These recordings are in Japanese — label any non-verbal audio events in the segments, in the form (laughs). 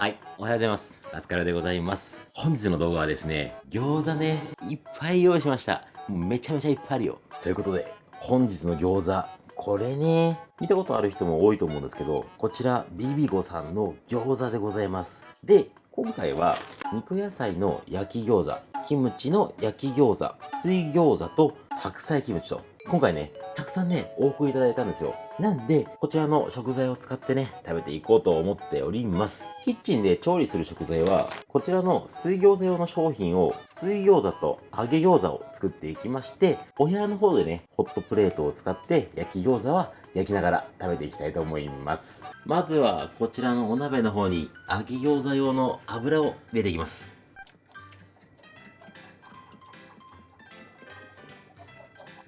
はい、おはようございます。ラスカルでございます。本日の動画はですね、餃子ね、いっぱい用意しました。もうめちゃめちゃいっぱいあるよ。ということで、本日の餃子、これね、見たことある人も多いと思うんですけど、こちら、ビビゴさんの餃子でございます。で、今回は、肉野菜の焼き餃子、キムチの焼き餃子、水餃子と白菜キムチと、今回ね、たくさんね、お送りいただいたんですよ。なんで、こちらの食材を使ってね、食べていこうと思っております。キッチンで調理する食材は、こちらの水餃子用の商品を、水餃子と揚げ餃子を作っていきまして、お部屋の方でね、ホットプレートを使って焼き餃子は焼きながら食べていきたいと思います。まずは、こちらのお鍋の方に揚げ餃子用の油を入れていきます。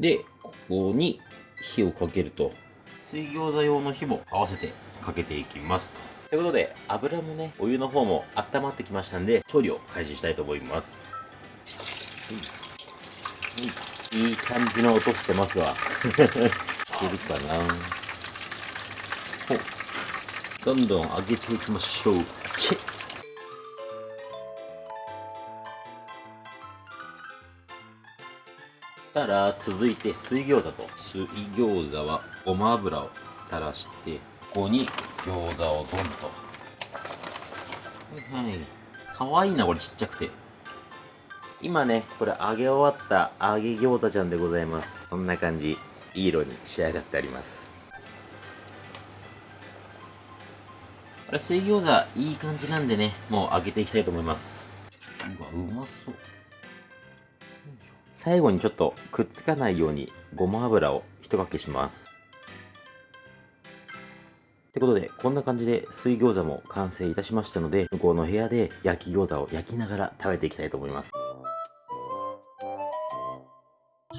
で、こに火をかけると、水餃子用の火も合わせてかけていきますと。ということで、油もね、お湯の方も温まってきましたんで、調理を開始したいと思います。うん、いい感じの音してますわ。(laughs) いけるかな？どんどん上げていきましょう。チェッたら続いて水餃子と。水餃子はごま油を垂らしてここに餃子をドンと。はいはい。かわいいなこれちっちゃくて。今ねこれ揚げ終わった揚げ餃子ちゃんでございます。こんな感じ。いい色に仕上がってあります。これ水餃子いい感じなんでねもう揚げていきたいと思います。うわうまそう最後にちょっとくっつかないようにごま油をひとかけします。ってことで、こんな感じで水餃子も完成いたしましたので、向こうの部屋で焼き餃子を焼きながら食べていきたいと思います。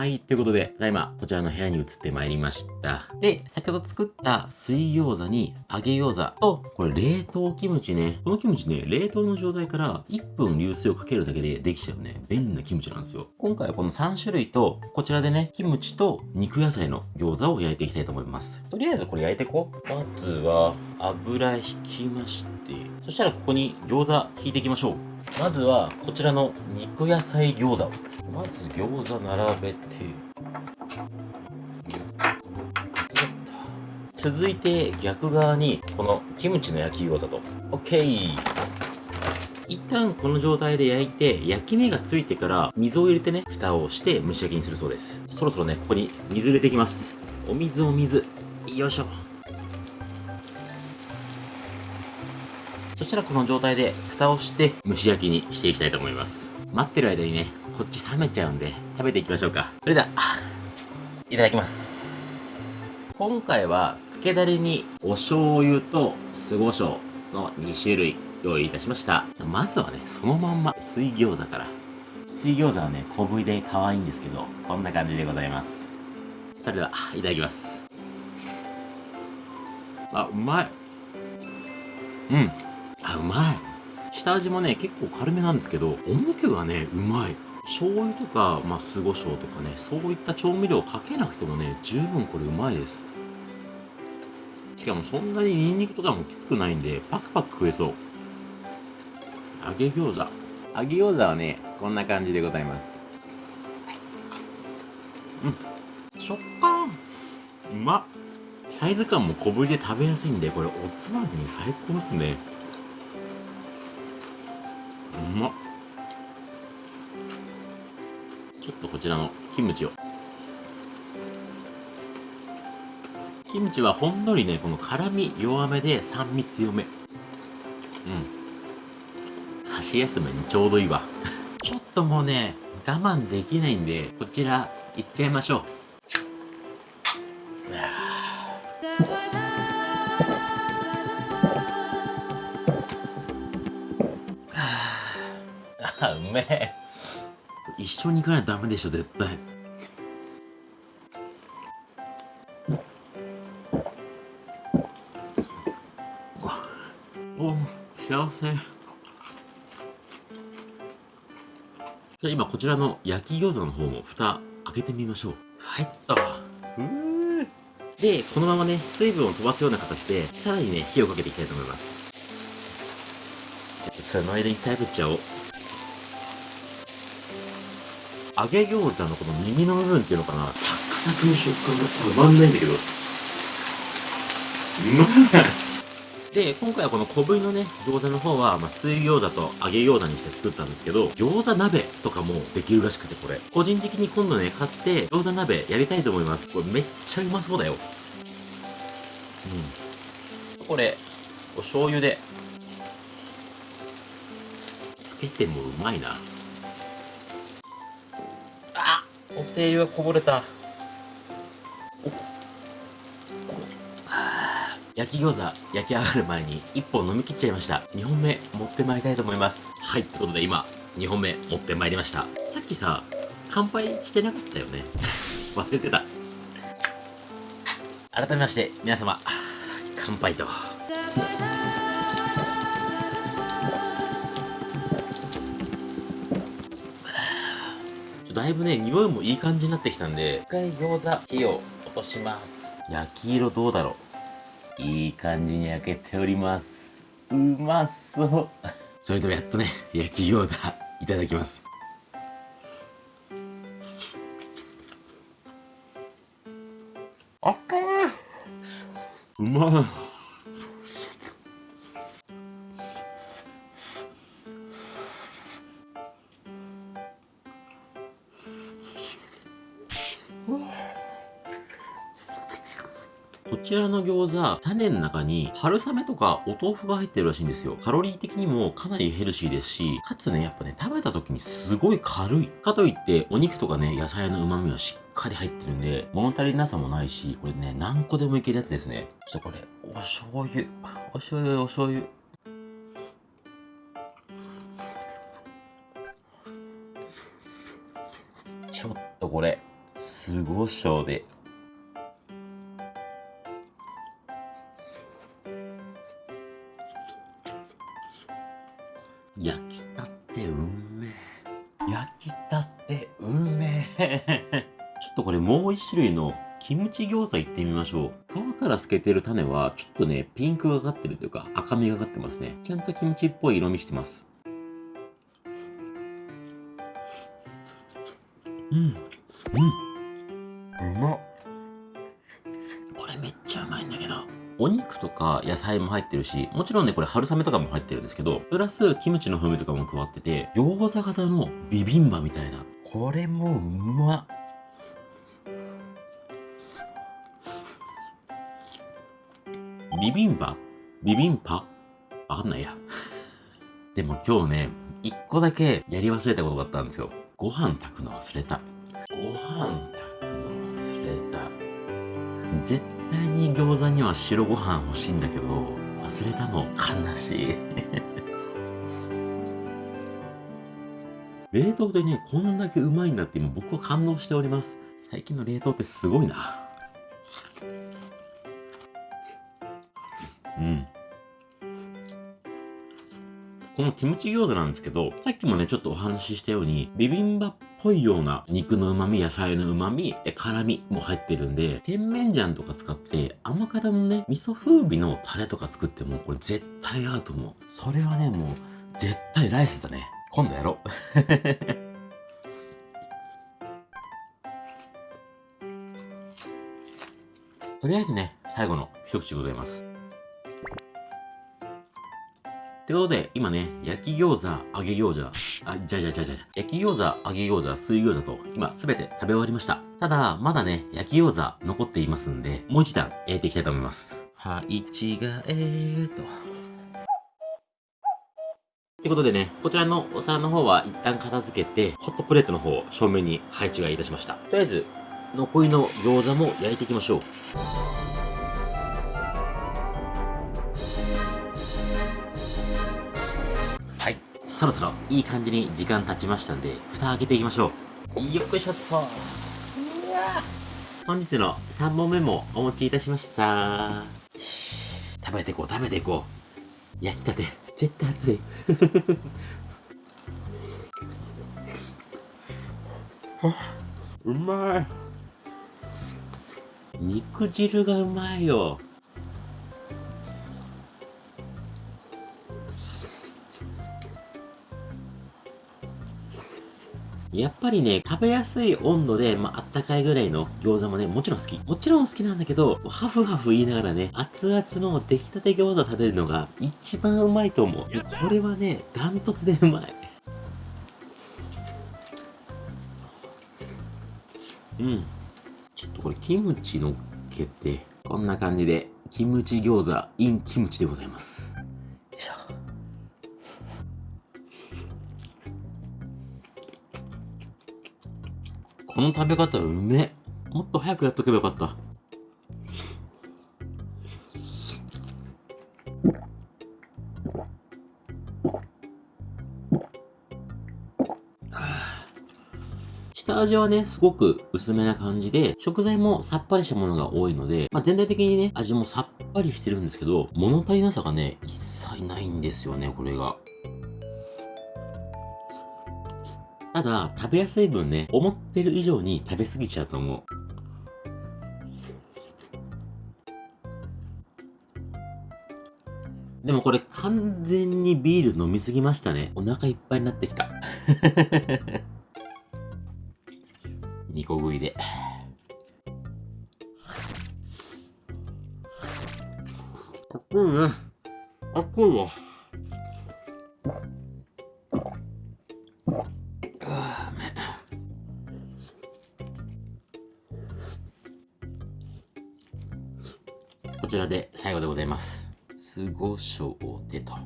はい。ということで、ただいま、こちらの部屋に移ってまいりました。で、先ほど作った水餃子に揚げ餃子と、これ冷凍キムチね。このキムチね、冷凍の状態から1分流水をかけるだけでできちゃうね、便利なキムチなんですよ。今回はこの3種類と、こちらでね、キムチと肉野菜の餃子を焼いていきたいと思います。とりあえずこれ焼いていこう。まずは、油引きまして、そしたらここに餃子引いていきましょう。まずは、こちらの肉野菜餃子をまず餃子並べて。続いて逆側にこのキムチの焼き餃子と。OK 一旦この状態で焼いて焼き目がついてから水を入れてね蓋をして蒸し焼きにするそうです。そろそろねここに水入れていきます。お水お水。よいしょ。そしたらこの状態で蓋をして蒸し焼きにしていきたいと思います。待ってる間にねこっち冷めちゃうんで、食べていきましょうか。それでは、いただきます。今回は、漬けだれにお醤油と酢胡椒の2種類用意いたしました。まずはね、そのまんま水餃子から。水餃子はね、小ぶりで可愛いんですけど、こんな感じでございます。それでは、いただきます。あ、うまい。うん。あ、うまい。下味もね、結構軽めなんですけど、お肉がね、うまい。醤油とか、まあ、酢胡椒とかね、そういった調味料をかけなくてもね、十分これうまいです。しかもそんなにニンニクとかもきつくないんで、パクパク食えそう。揚げ餃子。揚げ餃子はね、こんな感じでございます。うん。食感うまっサイズ感も小ぶりで食べやすいんで、これおつまみに最高ですね。うまっ。ちょっとこちらのキムチを。キムチはほんのりねこの辛み弱めで酸味強め。うん。箸休めにちょうどいいわ。(laughs) ちょっともうね我慢できないんでこちらいっちゃいましょう。あうめえ一緒に行かないとダメでしょ絶対。お幸せ。じゃあ今こちらの焼き餃子の方も蓋開けてみましょう。はいっとでこのままね水分を飛ばすような形でさらにね火をかけていきたいと思います。その間に食べちゃおう揚げ餃子のこの耳の部分っていうのかなサクサクの食感がたまんないんだけどうまいで、今回はこの小ぶりのね、餃子の方は、まあ、水餃子と揚げ餃子にして作ったんですけど、餃子鍋とかもできるらしくて、これ。個人的に今度ね、買って、餃子鍋やりたいと思います。これめっちゃうまそうだよ。うん。これ、お醤油で、つけてもうまいな。精油がこぼれた。焼き餃子焼き上がる前に1本飲み切っちゃいました。2本目持ってまいりたいと思います。はいってことで今2本目持ってまいりました。さっきさ乾杯してなかったよね。(laughs) 忘れてた。改めまして皆様乾杯と。だいぶね匂いもいい感じになってきたんで一回餃子火を落とします焼き色どうだろういい感じに焼けております。うまそう。(laughs) それではやっとね、焼き餃子いただきます。あっかうまい。こちらの餃子、種の中に春雨とかお豆腐が入ってるらしいんですよ。カロリー的にもかなりヘルシーですし、かつね、やっぱね、食べた時にすごい軽い。かといって、お肉とかね、野菜の旨味はしっかり入ってるんで、物足りなさもないし、これね、何個でもいけるやつですね。ちょっとこれ、お醤油。お醤油、お醤油。ちょっとこれ、すごしで焼きたってうめえ。ちょっとこれもう一種類のキムチ餃子いってみましょう。皮から透けてる種はちょっとね、ピンクがかってるというか赤みがかってますね。ちゃんとキムチっぽい色味してます。うん。野菜も入ってるし、もちろんね、これ春雨とかも入ってるんですけど、プラスキムチの風味とかも加わってて、餃子型のビビンバみたいな。これもうまっ。ビビンバ？ビビンパ？わかんないや。(laughs) でも今日ね、一個だけやり忘れたことがあったんですよ。ご飯炊くの忘れた。ご飯炊くの忘れた。絶対に餃子には白ご飯欲しいんだけど、忘れたの悲しい (laughs) 冷凍でね、こんだけうまいんだって今僕は感動しております。最近の冷凍ってすごいな。のキムチ餃子なんですけど、さっきもね、ちょっとお話ししたように、ビビンバっぽいような肉の旨味、野菜の旨味、辛味も入ってるんで、甜麺醤とか使って甘辛のね、味噌風味のタレとか作っても、これ絶対合うと思う。それはね、もう、絶対ライスだね。今度やろう。(laughs) とりあえずね、最後の一口ございます。ということで、今ね、焼き餃子、揚げ餃子、あ、じゃじゃじゃじゃじゃ焼き餃子、揚げ餃子、水餃子と、今すべて食べ終わりました。ただ、まだね、焼き餃子残っていますんで、もう一段焼いていきたいと思います。はい、違えと。ってことでね、こちらのお皿の方は一旦片付けて、ホットプレートの方を正面に配置がいたしました。とりあえず、残りの餃子も焼いていきましょう。そろそろいい感じに時間経ちましたんで、蓋開けていきましょう。よっしょっと。本日の3本目もお持ちいたしました。食べていこう、食べていこう。焼きたて、絶対熱い。(laughs) うまい。肉汁がうまいよ。やっぱりね、食べやすい温度で、まあ、あったかいぐらいの餃子もね、もちろん好き。もちろん好きなんだけど、ハフハフ言いながらね、熱々の出来たて餃子食べるのが一番うまいと思う。これはね、ダントツでうまい。うん。ちょっとこれキムチのっけて、こんな感じで、キムチ餃子 in キムチでございます。よいしょ。この食べ方うめもっと早くやっとけばよかった。下味はね、すごく薄めな感じで、食材もさっぱりしたものが多いので、まあ、全体的にね、味もさっぱりしてるんですけど、物足りなさがね、一切ないんですよね、これが。ただ、食べやすい分ね、思ってる以上に食べ過ぎちゃうと思う。でもこれ完全にビール飲みすぎましたね。お腹いっぱいになってきた。(laughs) 2個食いで。熱いね。熱いわ。ちらで最後でございます。すごしょうでと。あ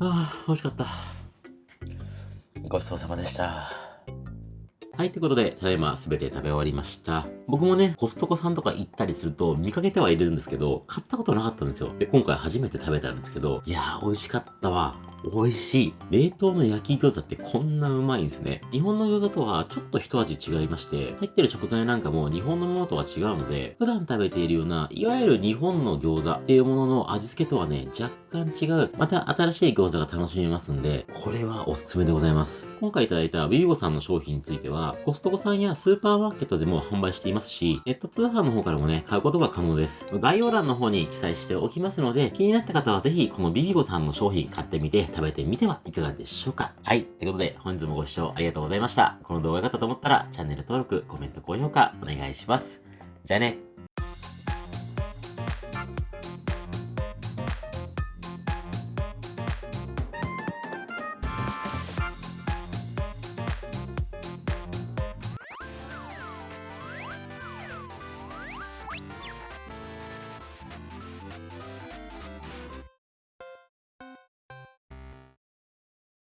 あ、美味しかった。ごちそうさまでした。はい、ということで、ただいま全て食べ終わりました。僕もね、コストコさんとか行ったりすると見かけてはいるんですけど、買ったことなかったんですよ。で、今回初めて食べたんですけど、いやー、美味しかったわ。美味しい。冷凍の焼き餃子ってこんなうまいんですね。日本の餃子とはちょっと一味違いまして、入ってる食材なんかも日本のものとは違うので、普段食べているような、いわゆる日本の餃子っていうものの味付けとはね、若干違う、また新しい餃子が楽しめますんで、これはおすすめでございます。今回いただいたビビゴさんの商品については、コストコさんやスーパーマーケットでも販売していますし、ネット通販の方からもね、買うことが可能です。概要欄の方に記載しておきますので、気になった方はぜひこのビビゴさんの商品買ってみて食べてみてはいかがでしょうか？はい。ということで、本日もご視聴ありがとうございました。この動画が良かったと思ったら、チャンネル登録、コメント、高評価お願いします。じゃあね。